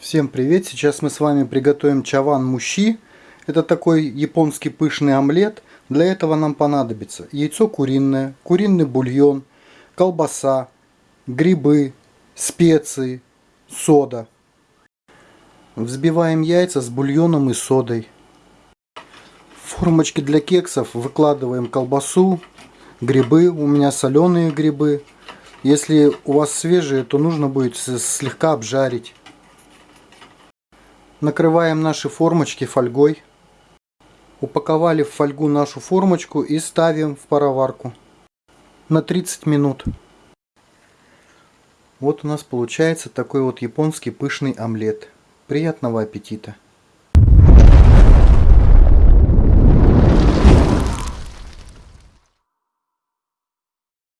Всем привет! Сейчас мы с вами приготовим чаван мущи. Это такой японский пышный омлет. Для этого нам понадобится яйцо куриное, куриный бульон, колбаса, грибы, специи, сода. Взбиваем яйца с бульоном и содой. В формочки для кексов выкладываем колбасу, грибы. У меня соленые грибы. Если у вас свежие, то нужно будет слегка обжарить. Накрываем наши формочки фольгой. Упаковали в фольгу нашу формочку и ставим в пароварку на 30 минут. Вот у нас получается такой вот японский пышный омлет. Приятного аппетита!